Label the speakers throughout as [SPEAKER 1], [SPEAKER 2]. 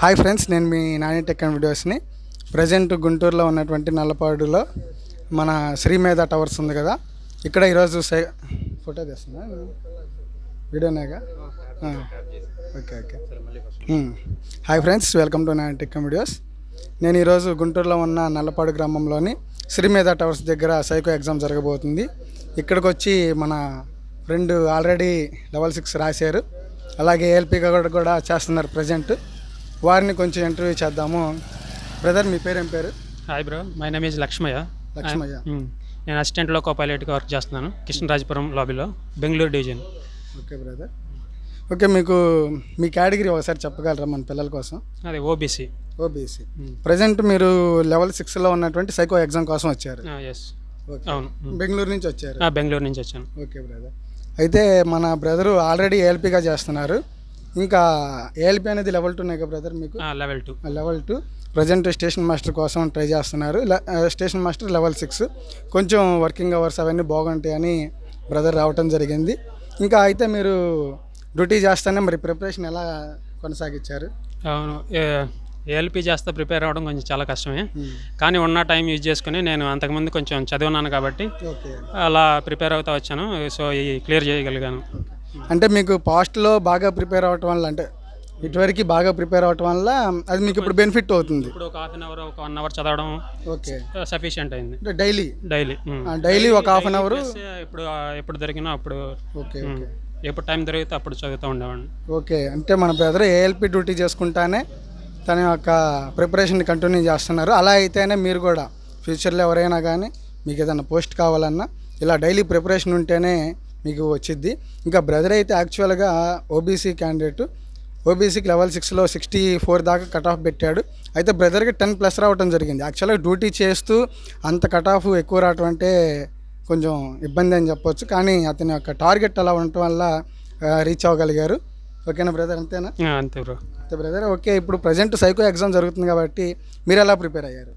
[SPEAKER 1] Hi friends నేను మీ Nani tech and వీడియోస్ని. ప్రజెంట్ గుంటూరులో ఉన్నటువంటి నల్లపాడులో మన శ్రీమేధ టవర్స్ ఉంది కదా. ఇక్కడ ఈరోజు సై ఫోటో తీస్తున్నా వీడియోనేగా okay okay. Hi friends welcome to Nani tech and videos. నేను ఈరోజు గుంటూరులో ఉన్న నల్లపాడు గ్రామంలోని శ్రీమేధ టవర్స్ దగ్గర సైకో ఎగ్జామ్ జరగబోతుంది. ఇక్కడికి వచ్చి మన ఫ్రెండ్ ఆల్రెడీ లెవెల్ సిక్స్ రాశారు. అలాగే ఏఎల్పీగా కూడా చేస్తున్నారు ప్రజెంట్. వారిని కొంచెం ఇంటర్వ్యూ చేద్దాము. బ్రదర్ మీ పేరు ఏం పేరు?
[SPEAKER 2] Hi bro my name is Lakshmayya.
[SPEAKER 1] Lakshmayya.
[SPEAKER 2] నేను అసిస్టెంట్లో కో పైలట్గా వర్క్ చేస్తున్నాను Krishnarajapuram లాబీలో Bengaluru division.
[SPEAKER 1] Okay brother. Okay మీకు మీ కేటగిరీ ఒకసారి చెప్పగలరా మన పిల్లల కోసం?
[SPEAKER 2] అదే ఓబీసీ
[SPEAKER 1] ఓబీసీ ప్రజెంట్ మీరు లెవెల్ సిక్స్లో ఉన్నటువంటి సైకో ఎగ్జామ్ కోసం వచ్చారు.
[SPEAKER 2] Yes
[SPEAKER 1] okay.
[SPEAKER 2] అవును.
[SPEAKER 1] బెంగళూరు నుంచి వచ్చారు.
[SPEAKER 2] బెంగళూరు నుంచి వచ్చాను.
[SPEAKER 1] Okay brother. అయితే మన బ్రదరు ఆల్రెడీ ఏఎల్పీగా చేస్తున్నారు. ఇంకా ఏఎల్పీ అనేది లెవెల్ టూనే కదా బ్రదర్ మీకు?
[SPEAKER 2] Level two
[SPEAKER 1] level two present station master కోసం ట్రై చేస్తున్నారు. స్టేషన్ మాస్టర్ లెవెల్ సిక్స్ కొంచెం వర్కింగ్ అవర్స్ అవన్నీ బాగుంటాయని బ్రదర్ రావటం జరిగింది. ఇంకా అయితే మీరు డ్యూటీ చేస్తానే మరి ప్రిపరేషన్ ఎలా కొనసాగించారు?
[SPEAKER 2] అవును. ఏఎల్పి చేస్తే ప్రిపేర్ అవ్వడం కొంచెం చాలా కష్టమే. కానీ ఉన్న టైం యూజ్ చేసుకుని నేను అంతకుముందు కొంచెం చదివినాను కాబట్టి
[SPEAKER 1] ఓకే
[SPEAKER 2] అలా ప్రిపేర్ అవుతా వచ్చాను. సో ఈ క్లియర్ చేయగలిగాను.
[SPEAKER 1] అంటే మీకు పాస్ట్లో బాగా ప్రిపేర్ అవ్వటం వల్ల అంటే ఇటువరకు బాగా ప్రిపేర్ అవ్వటం వల్ల అది మీకు ఇప్పుడు బెనిఫిట్ అవుతుంది.
[SPEAKER 2] ఇప్పుడు ఒక హాఫ్ అన్ అవర్ ఒక వన్ అవర్ చదవడం
[SPEAKER 1] ఓకే.
[SPEAKER 2] సఫిషియంట్ అయింది.
[SPEAKER 1] అంటే డైలీ
[SPEAKER 2] డైలీ
[SPEAKER 1] డైలీ ఒక హాఫ్ అన్ అవర్
[SPEAKER 2] ఇప్పుడు ఎప్పుడు దొరికినా అప్పుడు
[SPEAKER 1] ఓకే. ఓకే.
[SPEAKER 2] ఎప్పుడు టైం దొరికితే అప్పుడు చదువుతూ ఉండేవాడిని.
[SPEAKER 1] ఓకే. అంటే మన బ్రదర్ ఏఎల్పి డ్యూటీ చేసుకుంటానే తన యొక్క ప్రిపరేషన్ కంటిన్యూ చేస్తున్నారు. అలా అయితేనే మీరు కూడా ఫ్యూచర్లో ఎవరైనా కానీ మీకు ఏదైనా పోస్ట్ కావాలన్నా ఇలా డైలీ ప్రిపరేషన్ ఉంటేనే మీకు వచ్చిద్ది. ఇంకా బ్రదర్ అయితే యాక్చువల్గా ఓబీసీ క్యాండిడేట్ ఓబీసీకి లెవెల్ సిక్స్లో సిక్స్టీ ఫోర్ దాకా కట్ ఆఫ్ పెట్టాడు. అయితే బ్రదర్కి టెన్ ప్లస్ రావడం జరిగింది. యాక్చువల్గా డ్యూటీ చేస్తూ అంత కట్ ఆఫ్ ఎక్కువ రావటం అంటే కొంచెం ఇబ్బంది అని చెప్పొచ్చు. కానీ అతని యొక్క టార్గెట్ అలా ఉండటం వల్ల రీచ్ అవ్వగలిగారు. ఓకేనా బ్రదర్ అంతేనా?
[SPEAKER 2] అంతే బ్రో
[SPEAKER 1] అయితే బ్రదర్ ఓకే ఇప్పుడు ప్రజెంట్ సైకో ఎగ్జామ్ జరుగుతుంది కాబట్టి మీరు ఎలా ప్రిపేర్ అయ్యారు?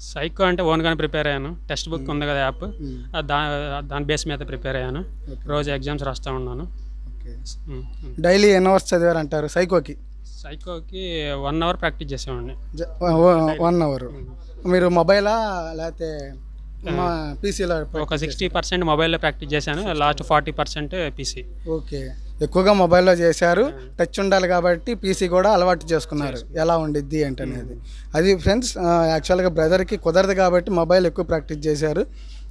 [SPEAKER 2] సైకో అంటే ఓన్గానే ప్రిపేర్ అయ్యాను. టెక్స్ట్ బుక్ ఉంది కదా యాప్. ఆ దా దాని బేస్ మీద ప్రిపేర్ అయ్యాను. రోజు ఎగ్జామ్స్ రాస్తూ ఉన్నాను.
[SPEAKER 1] డైలీ ఎన్ని అవర్స్ చదివారు అంటారు సైకోకి?
[SPEAKER 2] సైకోకి వన్ అవర్ ప్రాక్టీస్ చేసేవాడిని.
[SPEAKER 1] One hour. మీరు మొబైలా లేకపోతే పీసీలో
[SPEAKER 2] ఒక సిక్స్టీ పర్సెంట్ మొబైల్లో ప్రాక్టీస్ చేశాను. Last forty percent PC.
[SPEAKER 1] Okay. ఎక్కువగా మొబైల్లో చేశారు. టచ్ ఉండాలి కాబట్టి పీసీ కూడా అలవాటు చేసుకున్నారు. ఎలా ఉండిద్ది ఏంటనేది అది ఫ్రెండ్స్ యాక్చువల్గా బ్రదర్కి కుదరదు కాబట్టి మొబైల్ ఎక్కువ ప్రాక్టీస్ చేశారు.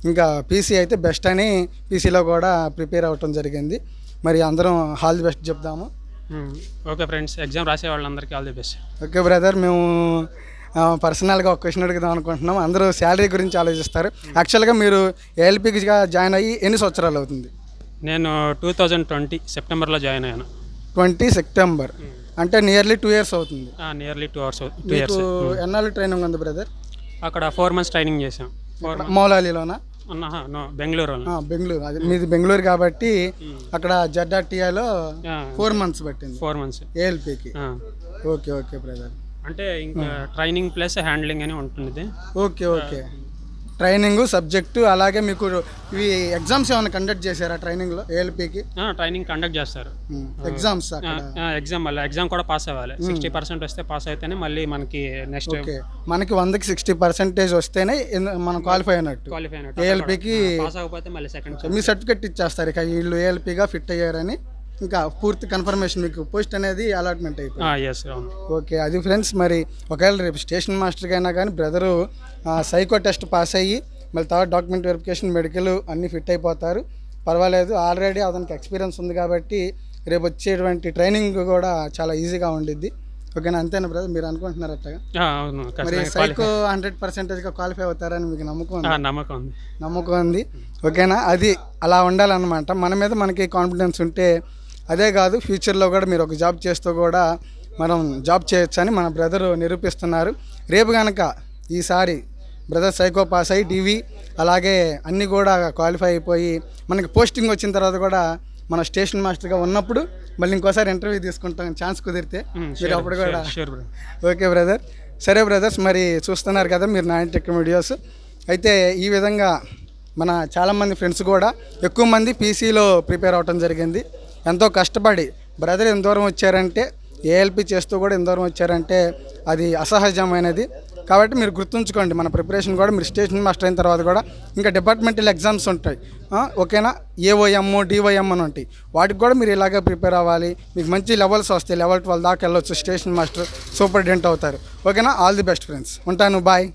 [SPEAKER 1] ఇంకా పీసీ అయితే బెస్ట్ అని పీసీలో కూడా ప్రిపేర్ అవ్వటం జరిగింది. మరి అందరం హాల్ ది బెస్ట్ చెప్దాము.
[SPEAKER 2] ఓకే ఫ్రెండ్స్ ఎగ్జామ్ రాసే వాళ్ళందరికీ all the best.
[SPEAKER 1] Okay brother మేము పర్సనల్గా ఒక క్వశ్చన్ అడుగుదాం అనుకుంటున్నాం. అందరూ శాలరీ గురించి ఆలోచిస్తారు. యాక్చువల్గా మీరు ఏఎల్పీగా జాయిన్ అయ్యి ఎన్ని సంవత్సరాలు అవుతుంది?
[SPEAKER 2] నేను టూ థౌజండ్ ట్వంటీ సెప్టెంబర్లో జాయిన్ అయ్యాను.
[SPEAKER 1] Twenty September. అంటే నియర్లీ టూ ఇయర్స్ అవుతుంది.
[SPEAKER 2] Nearly two hours two years
[SPEAKER 1] ఎన్నాళ్ళు ట్రైనింగ్ ఉంది బ్రదర్
[SPEAKER 2] అక్కడ ఫోర్ మంత్స్ ట్రైనింగ్ చేసాం ఫోర్
[SPEAKER 1] మౌలాలీలోనా?
[SPEAKER 2] బెంగళూరు
[SPEAKER 1] బెంగళూరు. అది మీది బెంగళూరు కాబట్టి అక్కడ జడ్ఆర్టీఐలో ఫోర్ మంత్స్ పట్టింది.
[SPEAKER 2] ఫోర్ మంత్స్
[SPEAKER 1] ఏఎల్పీకి ఓకే ఓకే బ్రదర్
[SPEAKER 2] అంటే ఇంకా ట్రైనింగ్ ప్లస్ హ్యాండ్లింగ్ అని ఉంటుంది
[SPEAKER 1] ఓకే ఓకే. ట్రైనింగ్ సబ్జెక్టు అలాగే మీకు ఇవి ఎగ్జామ్స్ ఏమైనా కండక్ట్ చేశారా ట్రైనింగ్లో ఏఎల్పీకి?
[SPEAKER 2] ట్రైనింగ్ కండక్ట్ చేస్తారు.
[SPEAKER 1] ఎగ్జామ్స్
[SPEAKER 2] ఎగ్జామ్ మళ్ళీ ఎగ్జామ్ కూడా పాస్ అవ్వాలి. సిక్స్టీ పర్సెంట్ వస్తే పాస్ అయితేనే మళ్ళీ మనకి నెక్స్ట్
[SPEAKER 1] ఓకే. మనకి వందకి సిక్స్టీ పర్సెంటేజ్ వస్తేనే మనం క్వాలిఫై అయినట్టు.
[SPEAKER 2] క్వాలిఫై అయినట్టు.
[SPEAKER 1] ఏఎల్పీకి
[SPEAKER 2] పాస్ అవ్వకపోతే మళ్ళీ సెకండ్
[SPEAKER 1] మీ సర్టిఫికెట్ ఇచ్చేస్తారు. ఇక వీళ్ళు ఏఎల్పీగా ఫిట్ అయ్యారని ఇంకా పూర్తి కన్ఫర్మేషన్ మీకు పోస్ట్ అనేది అలాట్మెంట్ అయిపోయింది. ఓకే అది ఫ్రెండ్స్ మరి ఒకవేళ రేపు స్టేషన్ మాస్టర్కి అయినా కానీ బ్రదరు సైకో టెస్ట్ పాస్ అయ్యి మళ్ళీ తర్వాత డాక్యుమెంట్ వెరిఫికేషన్ మెడికల్ అన్నీ ఫిట్ అయిపోతారు. పర్వాలేదు ఆల్రెడీ అతనికి ఎక్స్పీరియన్స్ ఉంది కాబట్టి రేపు వచ్చేటువంటి ట్రైనింగ్ కూడా చాలా ఈజీగా ఉండిద్ది. ఓకేనా అంతేనా బ్రదర్ మీరు అనుకుంటున్నారు
[SPEAKER 2] అవును
[SPEAKER 1] మరి సైకో హండ్రెడ్ పర్సెంటేజ్గా క్వాలిఫై అవుతారని మీకు నమ్మకం
[SPEAKER 2] నమ్మకం ఉంది.
[SPEAKER 1] నమ్మకం ఉంది. ఓకేనా అది అలా ఉండాలన్నమాట. మన మీద మనకి కాన్ఫిడెన్స్ ఉంటే అదే కాదు ఫ్యూచర్లో కూడా మీరు ఒక జాబ్ చేస్తూ కూడా మనం జాబ్ చేయొచ్చని మన బ్రదర్ నిరూపిస్తున్నారు. రేపు కనుక ఈసారి బ్రదర్ సైకో పాస్ అయ్యి డివి అలాగే అన్నీ కూడా క్వాలిఫై అయిపోయి మనకి పోస్టింగ్ వచ్చిన తర్వాత కూడా మన స్టేషన్ మాస్టర్గా ఉన్నప్పుడు మళ్ళీ ఇంకోసారి ఇంటర్వ్యూ తీసుకుంటాం ఛాన్స్ కుదిరితే. మీరు అప్పుడు కూడా ఓకే బ్రదర్ సరే బ్రదర్స్ మరి చూస్తున్నారు కదా మీరు నైన్ టెక్ వీడియోస్ అయితే ఈ విధంగా మన చాలామంది ఫ్రెండ్స్ కూడా ఎక్కువ మంది పీసీలో ప్రిపేర్ అవ్వటం జరిగింది. ఎంతో కష్టపడి బ్రదర్ ఎంత దూరం వచ్చారంటే ఏఎల్పి చేస్తూ కూడా ఇంతవరకు వచ్చారంటే అది అసహజమైనది. కాబట్టి మీరు గుర్తుంచుకోండి మన ప్రిపరేషన్ కూడా మీరు స్టేషన్ మాస్టర్ అయిన తర్వాత కూడా ఇంకా డిపార్ట్మెంటల్ ఎగ్జామ్స్ ఉంటాయి. ఓకేనా? ఏఓఎమ్ డివైఎం అని ఉంటాయి. వాటికి కూడా మీరు ఇలాగే ప్రిపేర్ అవ్వాలి. మీకు మంచి లెవెల్స్ వస్తాయి. లెవెల్ ట్వెల్వ్ దాకా వెళ్ళొచ్చు స్టేషన్ మాస్టర్ సూపరింటెండెంట్ అవుతారు. ఓకేనా? All the best friends. ఉంటాను. బాయ్.